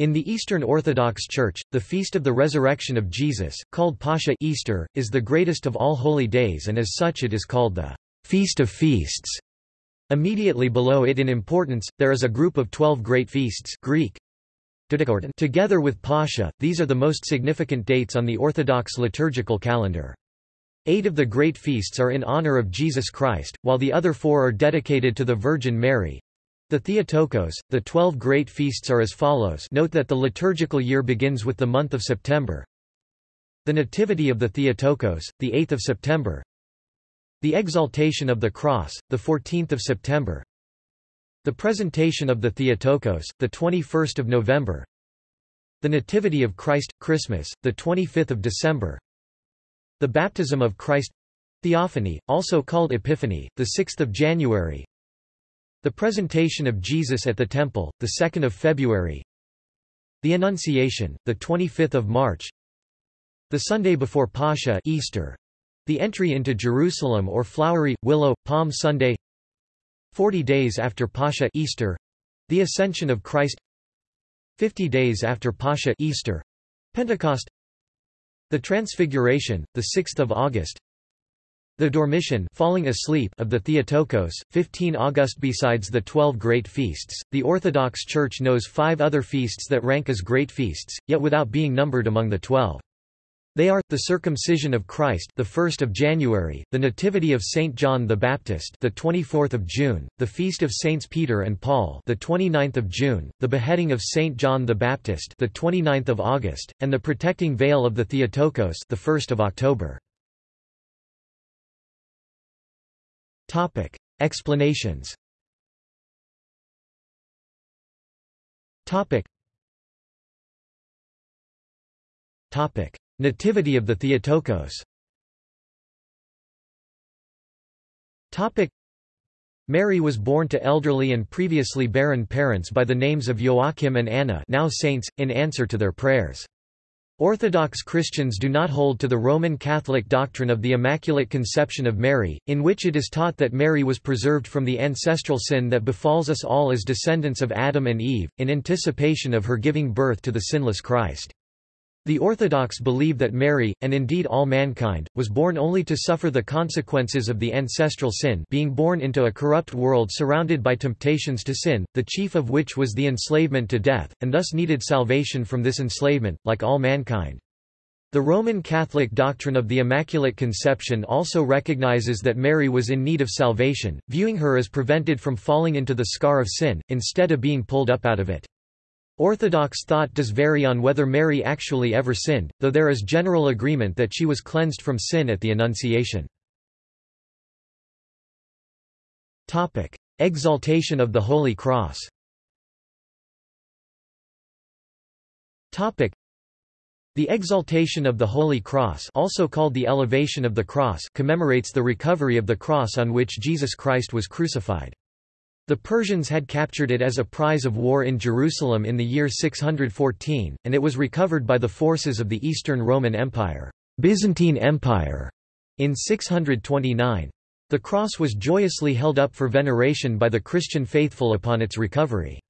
In the Eastern Orthodox Church, the Feast of the Resurrection of Jesus, called Pascha Easter, is the greatest of all holy days and as such it is called the Feast of Feasts. Immediately below it in importance, there is a group of twelve great feasts Greek. Together with Pascha, these are the most significant dates on the Orthodox liturgical calendar. Eight of the great feasts are in honor of Jesus Christ, while the other four are dedicated to the Virgin Mary, the Theotokos, the twelve great feasts are as follows note that the liturgical year begins with the month of September. The Nativity of the Theotokos, the 8th of September. The Exaltation of the Cross, the 14th of September. The Presentation of the Theotokos, the 21st of November. The Nativity of Christ, Christmas, the 25th of December. The Baptism of Christ Theophany, also called Epiphany, the 6th of January. The presentation of Jesus at the Temple, the 2nd of February. The Annunciation, the 25th of March. The Sunday before Pascha, Easter. The entry into Jerusalem or Flowery Willow Palm Sunday. 40 days after Pascha, Easter. The Ascension of Christ. 50 days after Pascha, Easter. Pentecost. The Transfiguration, the 6th of August. The Dormition falling asleep of the Theotokos, 15 August Besides the twelve great feasts, the Orthodox Church knows five other feasts that rank as great feasts, yet without being numbered among the twelve. They are the circumcision of Christ, the 1st of January, the nativity of Saint John the Baptist, the 24th of June, the feast of Saints Peter and Paul, the 29th of June, the beheading of Saint John the Baptist, the 29th of August, and the protecting veil of the Theotokos, the 1st of October. Topic. Explanations Topic. Topic. Nativity of the Theotokos Topic. Mary was born to elderly and previously barren parents by the names of Joachim and Anna now saints, in answer to their prayers. Orthodox Christians do not hold to the Roman Catholic doctrine of the Immaculate Conception of Mary, in which it is taught that Mary was preserved from the ancestral sin that befalls us all as descendants of Adam and Eve, in anticipation of her giving birth to the sinless Christ. The Orthodox believe that Mary, and indeed all mankind, was born only to suffer the consequences of the ancestral sin being born into a corrupt world surrounded by temptations to sin, the chief of which was the enslavement to death, and thus needed salvation from this enslavement, like all mankind. The Roman Catholic doctrine of the Immaculate Conception also recognizes that Mary was in need of salvation, viewing her as prevented from falling into the scar of sin, instead of being pulled up out of it. Orthodox thought does vary on whether Mary actually ever sinned, though there is general agreement that she was cleansed from sin at the Annunciation. Exaltation of the Holy Cross the exaltation of the Holy Cross also called the elevation of the cross commemorates the recovery of the cross on which Jesus Christ was crucified. The Persians had captured it as a prize of war in Jerusalem in the year 614, and it was recovered by the forces of the Eastern Roman Empire, Byzantine Empire, in 629. The cross was joyously held up for veneration by the Christian faithful upon its recovery.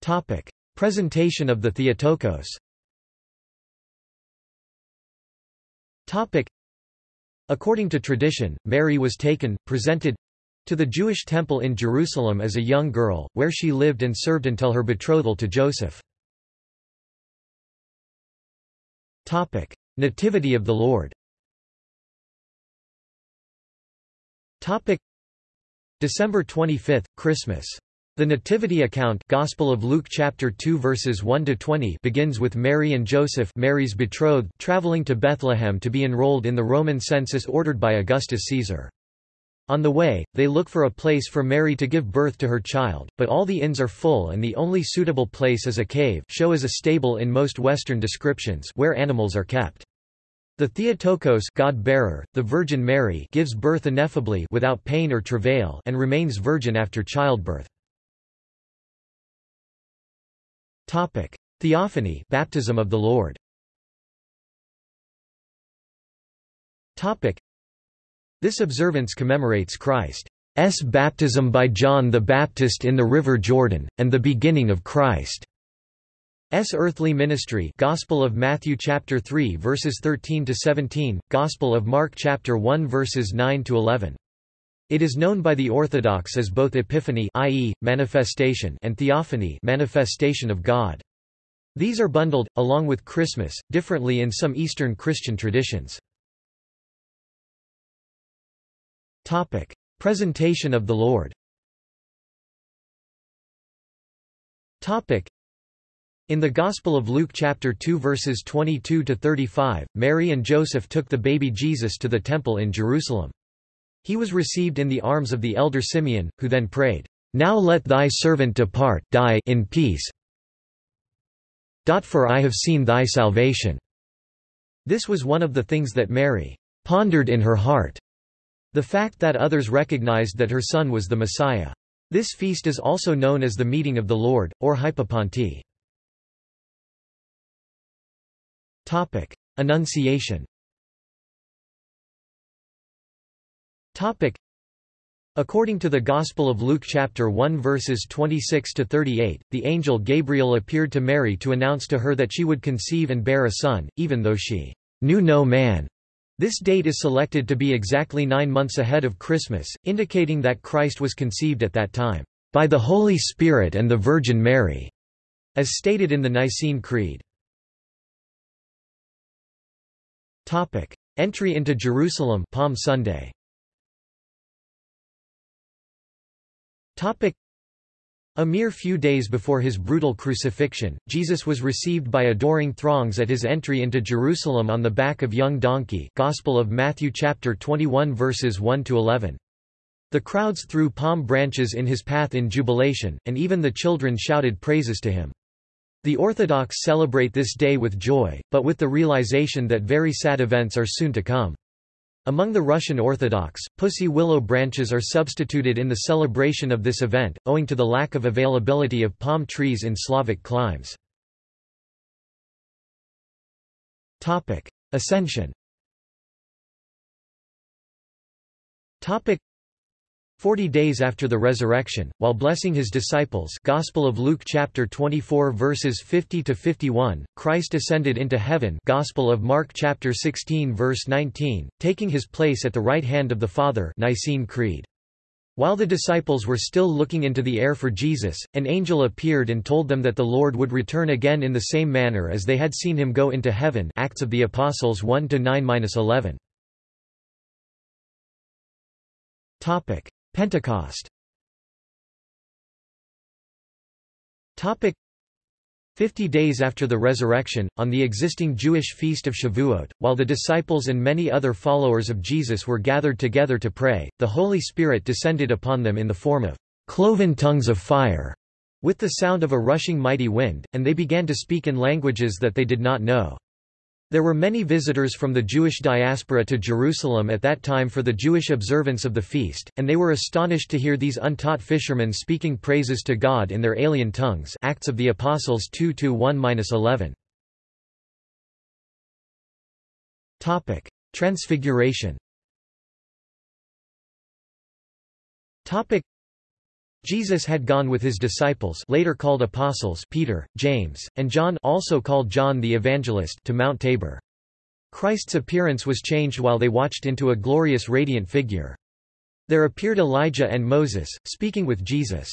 Topic: Presentation of the Theotokos. Topic: According to tradition, Mary was taken, presented to the Jewish temple in Jerusalem as a young girl, where she lived and served until her betrothal to Joseph. Topic: Nativity of the Lord Topic: December 25, Christmas the Nativity account Gospel of Luke chapter 2 verses 1 to 20 begins with Mary and Joseph Mary's betrothed traveling to Bethlehem to be enrolled in the Roman census ordered by Augustus Caesar. On the way, they look for a place for Mary to give birth to her child, but all the inns are full and the only suitable place is a cave show as a stable in most Western descriptions where animals are kept. The Theotokos God-bearer, the Virgin Mary gives birth ineffably without pain or travail and remains virgin after childbirth. Topic: Theophany, baptism of the Lord. Topic: This observance commemorates Christ baptism by John the Baptist in the River Jordan, and the beginning of Christ's earthly ministry Gospel of Matthew chapter 3 verses 13 to 17, Gospel of Mark chapter 1 verses 9 to 11. It is known by the Orthodox as both Epiphany i.e., manifestation and Theophany manifestation of God. These are bundled, along with Christmas, differently in some Eastern Christian traditions. Topic. Presentation of the Lord Topic. In the Gospel of Luke chapter 2 verses 22 to 35, Mary and Joseph took the baby Jesus to the temple in Jerusalem. He was received in the arms of the elder Simeon, who then prayed, Now let thy servant depart die in peace. For I have seen thy salvation. This was one of the things that Mary pondered in her heart. The fact that others recognized that her son was the Messiah. This feast is also known as the Meeting of the Lord, or Hypapante. Annunciation Topic. According to the Gospel of Luke chapter 1 verses 26 to 38, the angel Gabriel appeared to Mary to announce to her that she would conceive and bear a son, even though she knew no man. This date is selected to be exactly nine months ahead of Christmas, indicating that Christ was conceived at that time, by the Holy Spirit and the Virgin Mary, as stated in the Nicene Creed. Topic. Entry into Jerusalem Palm Sunday A mere few days before his brutal crucifixion, Jesus was received by adoring throngs at his entry into Jerusalem on the back of young donkey Gospel of Matthew chapter 21 verses 1 to 11. The crowds threw palm branches in his path in jubilation, and even the children shouted praises to him. The Orthodox celebrate this day with joy, but with the realization that very sad events are soon to come. Among the Russian Orthodox, pussy willow branches are substituted in the celebration of this event, owing to the lack of availability of palm trees in Slavic climes. Ascension Forty days after the resurrection, while blessing his disciples Gospel of Luke chapter 24 verses 50 to 51, Christ ascended into heaven Gospel of Mark chapter 16 verse 19, taking his place at the right hand of the Father Nicene Creed. While the disciples were still looking into the air for Jesus, an angel appeared and told them that the Lord would return again in the same manner as they had seen him go into heaven Acts of the Apostles 1-9-11. Pentecost Topic Fifty days after the resurrection, on the existing Jewish feast of Shavuot, while the disciples and many other followers of Jesus were gathered together to pray, the Holy Spirit descended upon them in the form of cloven tongues of fire, with the sound of a rushing mighty wind, and they began to speak in languages that they did not know. There were many visitors from the Jewish diaspora to Jerusalem at that time for the Jewish observance of the feast, and they were astonished to hear these untaught fishermen speaking praises to God in their alien tongues. Acts of the Apostles 2-1-11. Transfiguration Jesus had gone with his disciples later called apostles Peter, James, and John also called John the Evangelist to Mount Tabor. Christ's appearance was changed while they watched into a glorious radiant figure. There appeared Elijah and Moses, speaking with Jesus.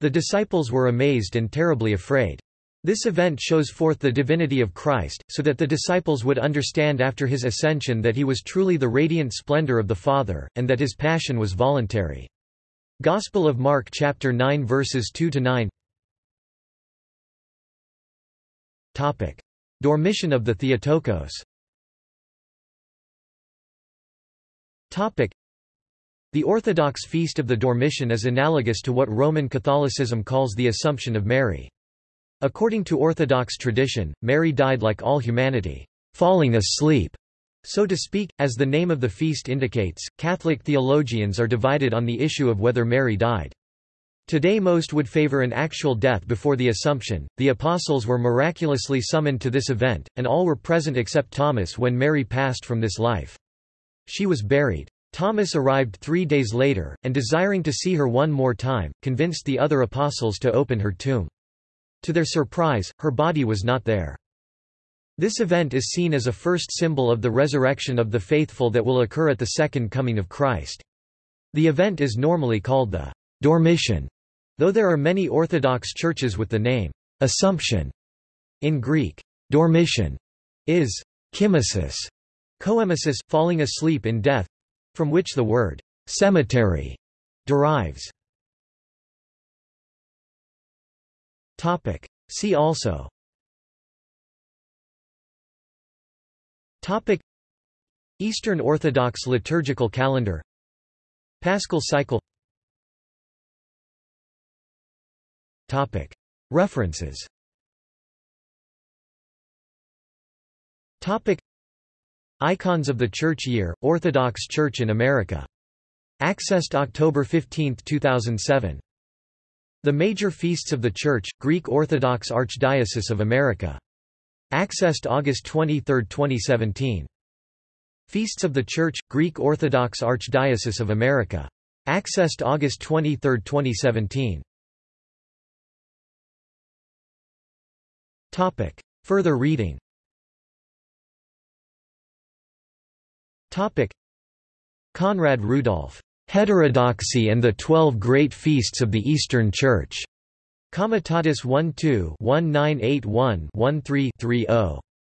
The disciples were amazed and terribly afraid. This event shows forth the divinity of Christ, so that the disciples would understand after his ascension that he was truly the radiant splendor of the Father, and that his passion was voluntary. Gospel of Mark chapter 9 verses 2 to 9. Topic: Dormition of the Theotokos. Topic: The Orthodox feast of the Dormition is analogous to what Roman Catholicism calls the Assumption of Mary. According to Orthodox tradition, Mary died like all humanity, falling asleep so to speak, as the name of the feast indicates, Catholic theologians are divided on the issue of whether Mary died. Today most would favor an actual death before the Assumption. The apostles were miraculously summoned to this event, and all were present except Thomas when Mary passed from this life. She was buried Thomas arrived three days later, and desiring to see her one more time, convinced the other apostles to open her tomb. To their surprise, her body was not there. This event is seen as a first symbol of the resurrection of the faithful that will occur at the second coming of Christ. The event is normally called the Dormition, though there are many Orthodox churches with the name Assumption. In Greek, Dormition is chymesis, coemesis, falling asleep in death, from which the word cemetery derives. Topic. See also Topic Eastern Orthodox liturgical calendar Paschal cycle Topic References Topic Icons of the Church Year, Orthodox Church in America. Accessed October 15, 2007. The Major Feasts of the Church, Greek Orthodox Archdiocese of America. Accessed August 23, 2017. Feasts of the Church, Greek Orthodox Archdiocese of America. Accessed August 23, 2017. Topic. Further reading Topic. Conrad Rudolph. Heterodoxy and the Twelve Great Feasts of the Eastern Church. Comitatus 12-1981-13-30.